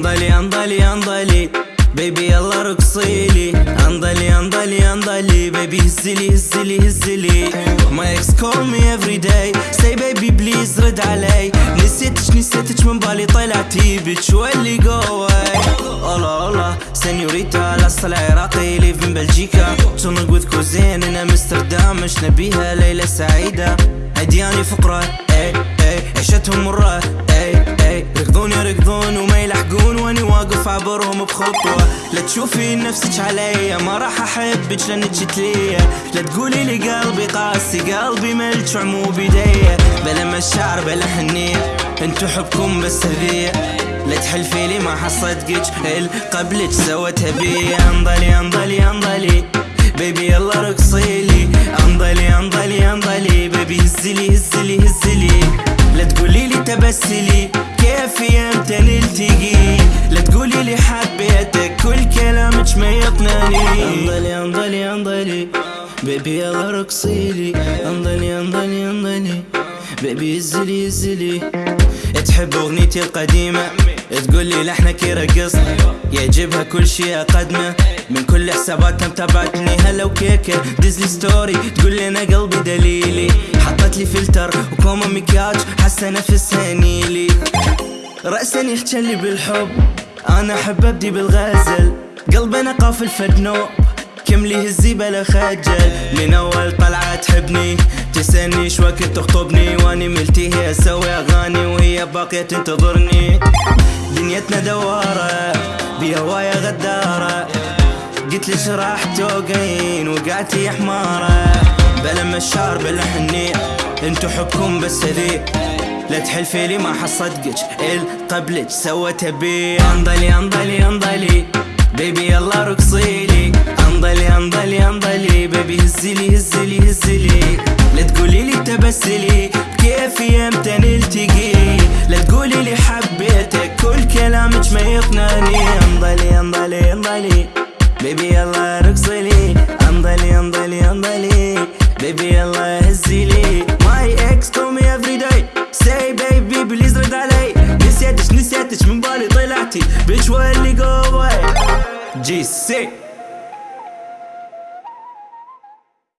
انضلي انضلي انضلي بيبي يلا رقصيلي انضلي انضلي انضلي بيبي هزلي هزلي هزلي ما إكس كول مي افري داي سي بيبي بليز رد علي نسيتش نسيتش من بالي طلعتي بيتش واللي جواي الله الله سينيوريتا الاصل عراقي ليف من بلجيكا تنق وذ كوزين أنا امستردام مش نبيها ليلة سعيدة هدياني فقرة اي اي عيشتهم مرة اي اي ركضون يركضون وما يلحقون وأني واقف عبرهم بخطوة. لا تشوفي نفسك عليا ما راح أحبك لأنك تليا لا تقولي لي قلبي قاسي قلبي ملك عمو بيديا بلا مشاعر بلا حنية انتو حبكم بس هذية لا تحلفي لي ما حصدقك قبلك سوتها بي انضلي انضلي انضلي baby يلا رقصيلي انضلي انضلي انضلي بيبي هزلي هزلي هزلي. لا تقولي لي تبسلي. كيف يمتى نلتقي لا تقولي لي حبيتك كل كلامك ما يقنعني. انضلي انضلي انضلي بيبي يلا رقصيلي. انضلي انضلي انضلي بيبي هزلي هزلي تحب أغنيتي القديمة؟ تقول لي لحنك يرقص يعجبها كل شي أقدمه. من كل حساباتها متابعتني. هلا وكيكه ديزلي story. تقول لي أنا قلبي دليلي. حطت لي فلتر وكوما مكياج. حاسة نفسها نيلي. رأسا يحكي لي بالحب. أنا احب ابدي بالغزل قلبنا قافل فدنوب كم لي هزي بلا خجل. من أول طلعة تحبني. تسألني وقت تخطبني وأني ملتي هي أسوي أغاني. وهي باقية تنتظرني. دنيتنا دوارة. بهوايا غدارة. قلت ليش راح توقعين. وقعتي حمارة. بلا مشار بلا حنية انتو حبكم بس هذي. لا تحلفي لي ما حصدقك قبلك سوتها بي. انضلي انضلي انضلي. بيبي يلا رقصيلي انضلي انضلي انضلي. بيبي هزلي هزلي هزلي. لا تقولي لي تبسلي. كيف يمتى نلتقي لا تقولي لي حبيتك كل كلامك ما يقنعني. انضلي انضلي انضلي. baby يلا رقصلي انضلي انضلي انضلي. baby يلا هزلي. say baby please رد علي نسيتش نسيتش من بالي طلعتي. bitch واللي جواي JC